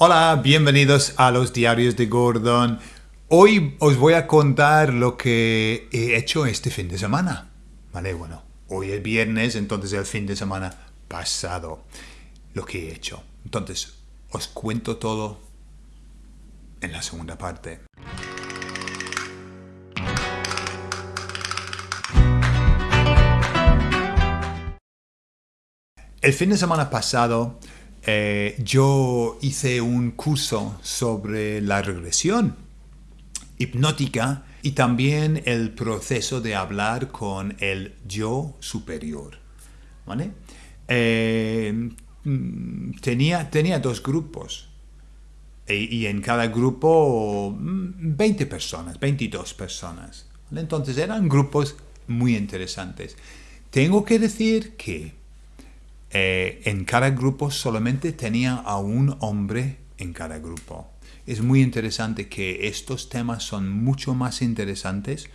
Hola, bienvenidos a los diarios de Gordon. Hoy os voy a contar lo que he hecho este fin de semana. Vale, bueno, hoy es viernes, entonces el fin de semana pasado. Lo que he hecho. Entonces, os cuento todo en la segunda parte. El fin de semana pasado eh, yo hice un curso sobre la regresión hipnótica y también el proceso de hablar con el yo superior. ¿vale? Eh, tenía, tenía dos grupos e, y, en cada grupo 20 mm, personas, 22 personas. Entonces eran grupos muy interesantes. Tengo que decir que eh, en cada grupo solamente tenía a un hombre en cada grupo. Es muy interesante que estos temas son mucho más interesantes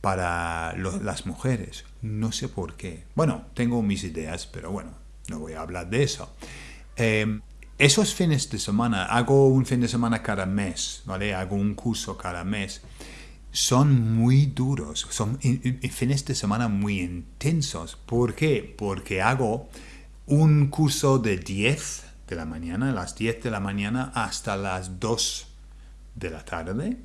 para las mujeres. No sé por qué. Bueno, tengo mis ideas, pero bueno, no voy a hablar de eso. Em, esos fines de semana, hago un fin de semana cada mes, ¿vale? Hago un curso cada mes. Son muy duros, son fines de semana muy intensos. ¿Por qué? Porque hago un curso de 10 de la mañana, a las 10 de la mañana hasta las 2 de la tarde.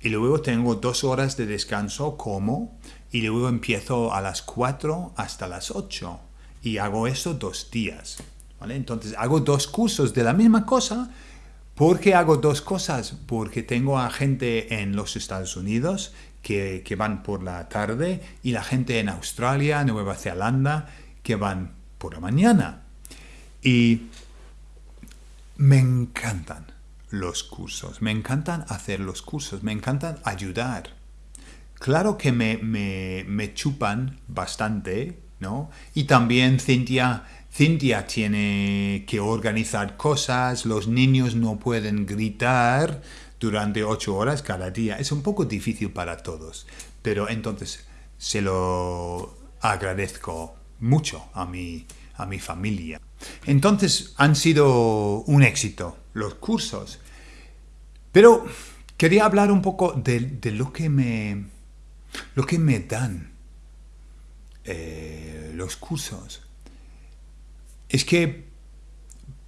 Y luego tengo dos horas de descanso como y luego empiezo a las 4 hasta las 8 y hago eso dos días. ¿vale? Entonces hago dos cursos de la misma cosa. ¿Por qué hago dos cosas? Porque tengo a gente en los Estados Unidos que, que van por la tarde y la gente en Australia, Nueva Zelanda que van por la mañana. Y me encantan los cursos, me encantan hacer los cursos, me encantan ayudar. Claro que me, me, chupan bastante, ¿no? Y también Cintia, Cintia tiene que organizar cosas, los niños no pueden gritar durante ocho horas cada día. Es un poco difícil para todos, pero entonces se lo agradezco mucho a mi, a mi familia. Entonces han sido un éxito los cursos. Pero quería hablar un poco de, lo, que me, lo que me dan eh, los cursos. Es que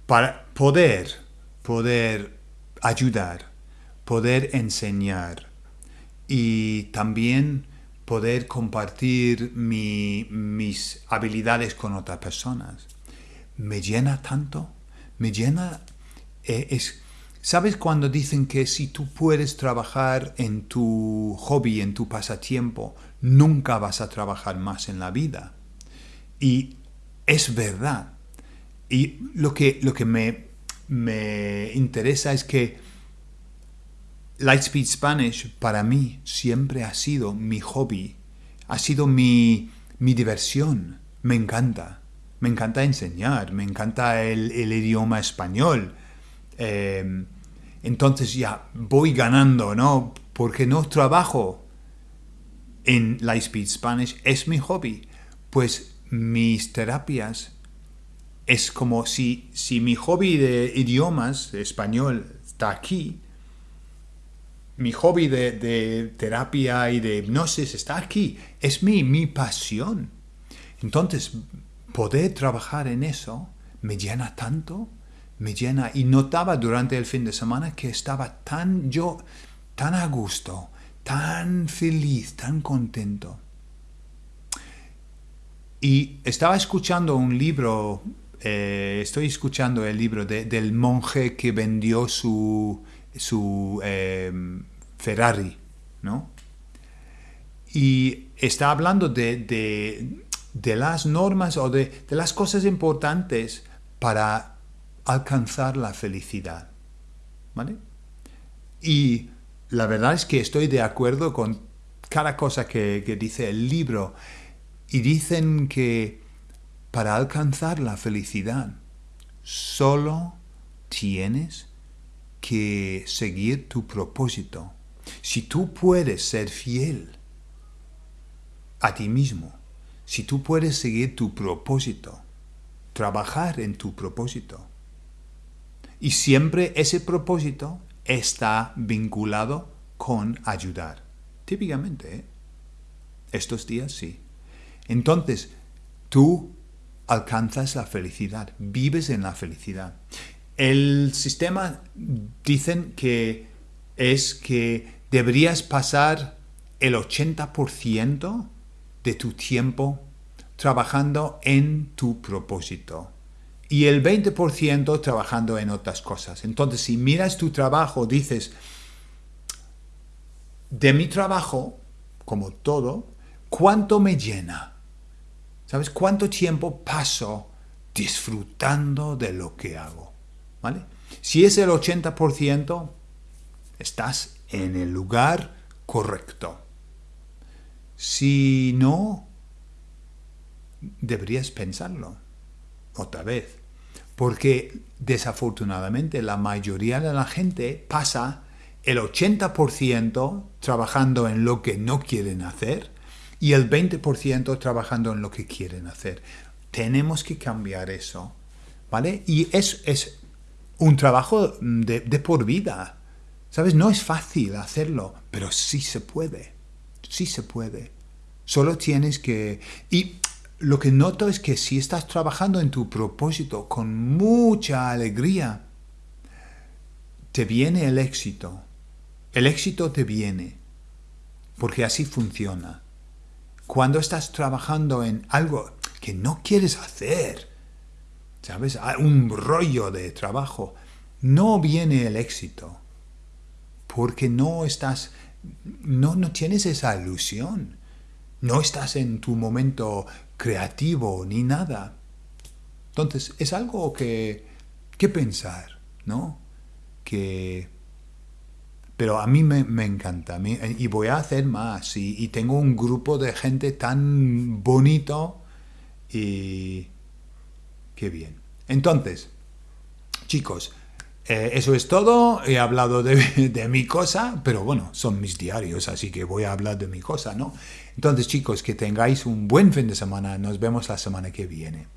para poder, poder ayudar, poder enseñar y también poder compartir mis habilidades con otras personas. Me llena tanto, me llena... Eh, es, ¿Sabes cuando dicen que si tú puedes trabajar en tu hobby, en tu pasatiempo, nunca vas a trabajar más en la vida? Y es verdad. Y lo que, lo que me, me interesa es que Lightspeed Spanish para mí siempre ha sido mi hobby, ha sido mi, diversión. Me encanta, me encanta enseñar, me encanta el, idioma español. Em, entonces ya voy ganando, ¿no? Porque no trabajo en Lightspeed Spanish, es mi hobby. Pues mis terapias es como si, si mi hobby de idiomas español está aquí, mi hobby de, terapia y de hipnosis está aquí. Es mi, mi pasión. Entonces, poder trabajar en eso me llena tanto, me llena. Y notaba durante el fin de semana que estaba tan yo, tan a gusto, tan feliz, tan contento. Y estaba escuchando un libro, eh, estoy escuchando el libro del monje que vendió su, su em, Ferrari, ¿no? Y está hablando de, las normas o de, las cosas importantes para alcanzar la felicidad, ¿vale? Y la verdad es que estoy de acuerdo con cada cosa que dice el libro y dicen que para alcanzar la felicidad solo tienes que seguir tu propósito. Si tú puedes ser fiel a ti mismo, si tú puedes seguir tu propósito, trabajar en tu propósito, Y siempre ese propósito está vinculado con ayudar. Típicamente, ¿eh? estos días sí. Entonces, tú alcanzas la felicidad, vives en la felicidad. El sistema dicen que es que deberías pasar el 80% de tu tiempo trabajando en tu propósito y el 20% trabajando en otras cosas. Entonces, si miras tu trabajo, dices, de mi trabajo, como todo, ¿cuánto me llena? ¿Sabes cuánto tiempo paso disfrutando de lo que hago? ¿Vale? Si es el 80%, estás en el lugar correcto. Si no, deberías pensarlo otra vez. Porque desafortunadamente la mayoría de la gente pasa el 80% trabajando en lo que no quieren hacer y el 20% trabajando en lo que quieren hacer. Tenemos que cambiar eso, ¿vale? Y es, es un trabajo de, de por vida, ¿sabes? No es fácil hacerlo, pero sí se puede, sí se puede. Solo tienes que... Y lo que noto es que si estás trabajando en tu propósito con mucha alegría, te viene el éxito. El éxito te viene, porque así funciona. Cuando estás trabajando en algo que no quieres hacer, ¿sabes? Ah, un rollo de trabajo, no viene el éxito, porque no estás, no, no tienes esa ilusión, no estás en tu momento creativo ni nada. Entonces, es algo que, que pensar, ¿no? Que pero a mí me, encanta y voy a hacer más y, tengo un grupo de gente tan bonito y qué bien. Entonces, chicos, eh, eso es todo. He hablado de, de, mi cosa, pero bueno, son mis diarios, así que voy a hablar de mi cosa, ¿no? Entonces, chicos, que tengáis un buen fin de semana. Nos vemos la semana que viene.